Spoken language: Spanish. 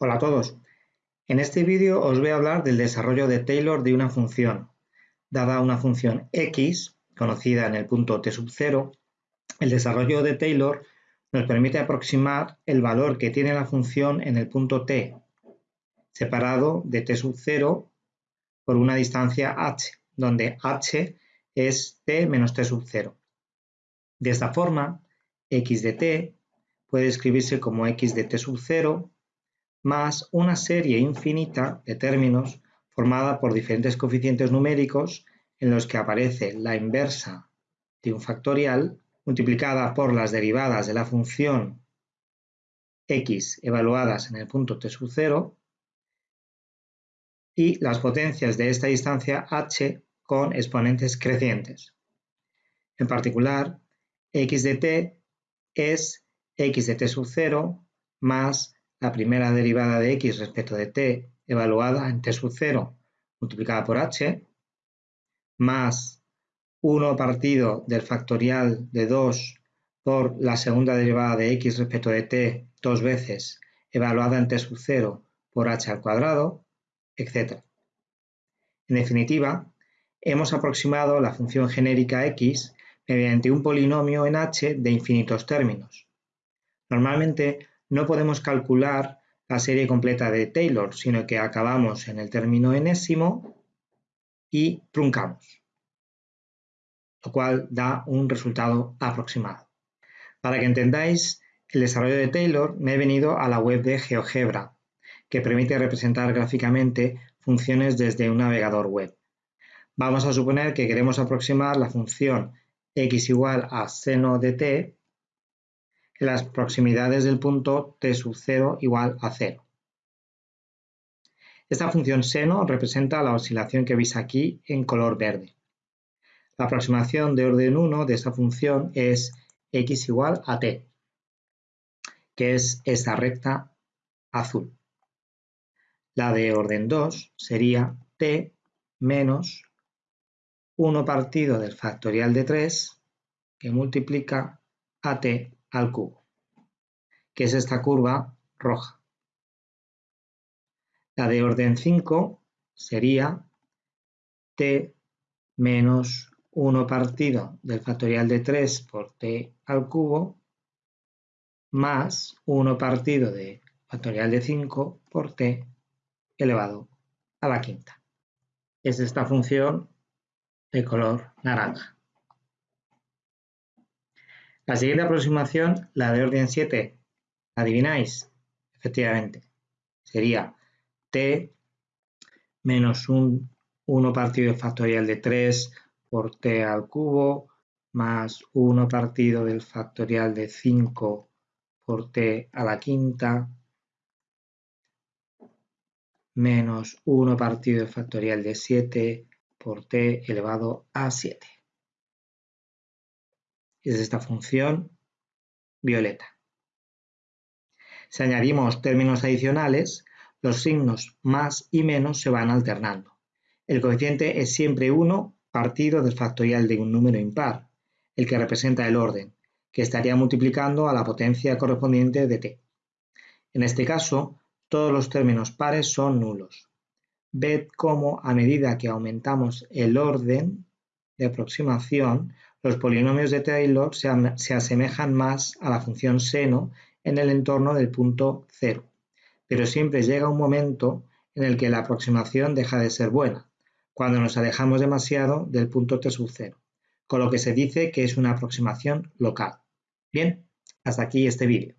Hola a todos. En este vídeo os voy a hablar del desarrollo de Taylor de una función. Dada una función x, conocida en el punto t sub 0, el desarrollo de Taylor nos permite aproximar el valor que tiene la función en el punto t, separado de t sub 0 por una distancia h, donde h es t menos t sub 0. De esta forma, x de t puede escribirse como x de t sub 0 más una serie infinita de términos formada por diferentes coeficientes numéricos en los que aparece la inversa de un factorial multiplicada por las derivadas de la función x evaluadas en el punto t sub 0 y las potencias de esta distancia h con exponentes crecientes. En particular, x de t es x de t sub 0 más la primera derivada de x respecto de t evaluada en t sub 0 multiplicada por h, más 1 partido del factorial de 2 por la segunda derivada de x respecto de t dos veces evaluada en t sub 0 por h al cuadrado, etc. En definitiva, hemos aproximado la función genérica x mediante un polinomio en h de infinitos términos. Normalmente no podemos calcular la serie completa de Taylor, sino que acabamos en el término enésimo y truncamos, lo cual da un resultado aproximado. Para que entendáis el desarrollo de Taylor, me he venido a la web de GeoGebra, que permite representar gráficamente funciones desde un navegador web. Vamos a suponer que queremos aproximar la función x igual a seno de t las proximidades del punto t sub 0 igual a 0. Esta función seno representa la oscilación que veis aquí en color verde. La aproximación de orden 1 de esta función es x igual a t, que es esta recta azul. La de orden 2 sería t menos 1 partido del factorial de 3 que multiplica a t al cubo, que es esta curva roja. La de orden 5 sería t menos 1 partido del factorial de 3 por t al cubo más 1 partido de factorial de 5 por t elevado a la quinta. Es esta función de color naranja. La siguiente aproximación, la de orden 7, ¿adivináis? Efectivamente, sería t menos un 1 partido del factorial de 3 por t al cubo más 1 partido del factorial de 5 por t a la quinta menos 1 partido del factorial de 7 por t elevado a 7 es esta función violeta. Si añadimos términos adicionales, los signos más y menos se van alternando. El coeficiente es siempre 1 partido del factorial de un número impar, el que representa el orden, que estaría multiplicando a la potencia correspondiente de t. En este caso, todos los términos pares son nulos. Ved cómo a medida que aumentamos el orden de aproximación, los polinomios de Taylor se asemejan más a la función seno en el entorno del punto cero, pero siempre llega un momento en el que la aproximación deja de ser buena, cuando nos alejamos demasiado del punto t sub cero, con lo que se dice que es una aproximación local. Bien, hasta aquí este vídeo.